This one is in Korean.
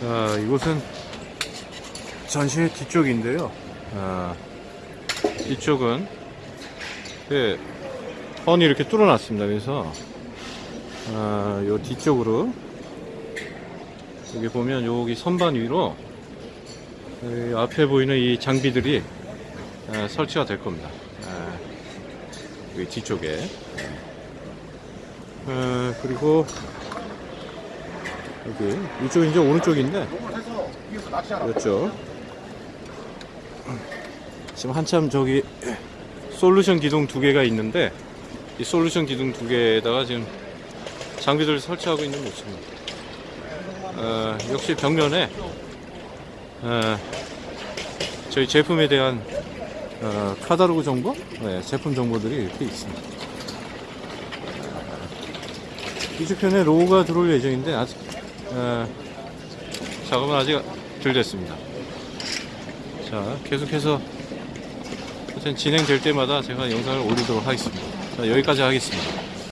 자, 이곳은 전시회 뒤쪽인데요. 아, 이쪽은 예, 헌이 이렇게 뚫어놨습니다. 그래서 아, 요 뒤쪽으로 여기 보면 여기 선반 위로 이 앞에 보이는 이 장비들이 아, 설치가 될 겁니다. 아, 여기 뒤쪽에 아, 그리고 여기 이쪽 이제 오른쪽인데 이쪽 지금 한참 저기 솔루션 기둥 두 개가 있는데 이 솔루션 기둥 두 개에다가 지금 장비들을 설치하고 있는 모습입니다. 어, 역시 벽면에 어, 저희 제품에 대한 어, 카다로그 정보, 네, 제품 정보들이 이렇게 있습니다. 이주편에 로고가 들어올 예정인데 아직 어, 작업은 아직 덜 됐습니다. 자, 계속해서 진행될 때마다 제가 영상을 올리도록 하겠습니다. 자, 여기까지 하겠습니다.